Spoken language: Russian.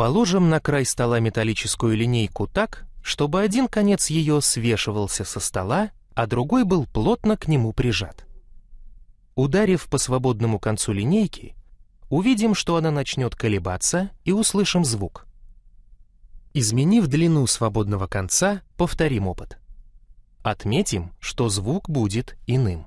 Положим на край стола металлическую линейку так, чтобы один конец ее свешивался со стола, а другой был плотно к нему прижат. Ударив по свободному концу линейки, увидим, что она начнет колебаться и услышим звук. Изменив длину свободного конца, повторим опыт. Отметим, что звук будет иным.